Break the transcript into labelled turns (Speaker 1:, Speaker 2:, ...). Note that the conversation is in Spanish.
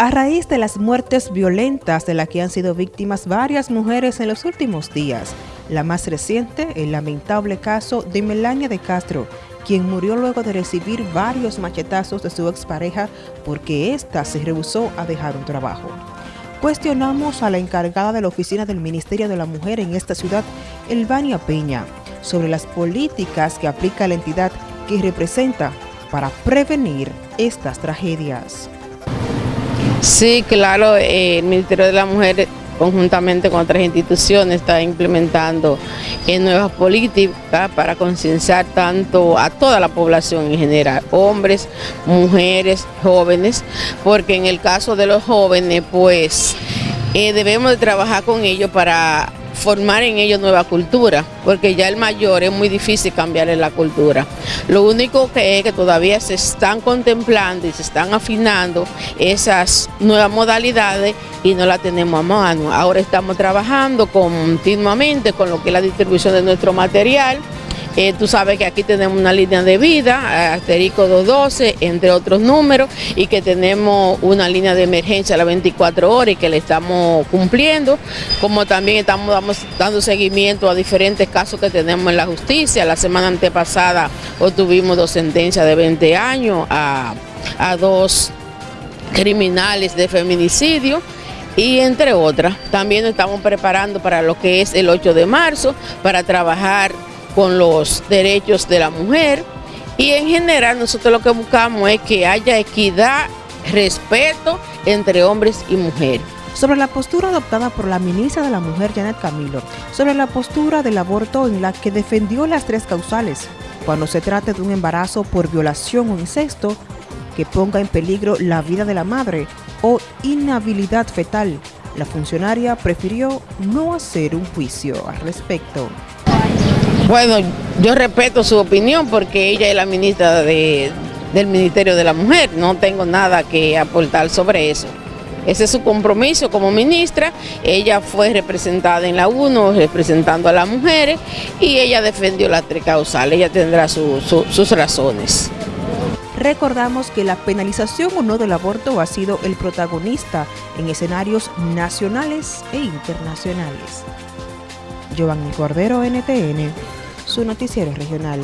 Speaker 1: A raíz de las muertes violentas de las que han sido víctimas varias mujeres en los últimos días, la más reciente, el lamentable caso de Melania de Castro, quien murió luego de recibir varios machetazos de su expareja porque ésta se rehusó a dejar un trabajo. Cuestionamos a la encargada de la oficina del Ministerio de la Mujer en esta ciudad, Elvania Peña, sobre las políticas que aplica la entidad que representa para prevenir estas tragedias.
Speaker 2: Sí, claro, eh, el Ministerio de la Mujer conjuntamente con otras instituciones está implementando eh, nuevas políticas para concienciar tanto a toda la población en general, hombres, mujeres, jóvenes, porque en el caso de los jóvenes pues eh, debemos de trabajar con ellos para formar en ellos nueva cultura, porque ya el mayor es muy difícil cambiarle la cultura. Lo único que es que todavía se están contemplando y se están afinando esas nuevas modalidades y no la tenemos a mano. Ahora estamos trabajando continuamente con lo que es la distribución de nuestro material, eh, tú sabes que aquí tenemos una línea de vida, asterisco 212, entre otros números, y que tenemos una línea de emergencia a las 24 horas y que le estamos cumpliendo, como también estamos dando seguimiento a diferentes casos que tenemos en la justicia. La semana antepasada obtuvimos dos sentencias de 20 años a, a dos criminales de feminicidio y entre otras. También estamos preparando para lo que es el 8 de marzo, para trabajar con los derechos de la mujer y en general nosotros lo que buscamos es que haya equidad, respeto entre hombres y mujeres.
Speaker 1: Sobre la postura adoptada por la ministra de la Mujer, Janet Camilo, sobre la postura del aborto en la que defendió las tres causales, cuando se trate de un embarazo por violación o incesto que ponga en peligro la vida de la madre o inhabilidad fetal, la funcionaria prefirió no hacer un juicio al respecto.
Speaker 2: Bueno, yo respeto su opinión porque ella es la ministra del Ministerio de la Mujer, no tengo nada que aportar sobre eso. Ese es su compromiso como ministra, ella fue representada en la UNO representando a las mujeres y ella defendió la tricausal, ella tendrá sus razones.
Speaker 1: Recordamos que la penalización o no del aborto ha sido el protagonista en escenarios nacionales e internacionales. Giovanni Cordero, NTN, su noticiero regional.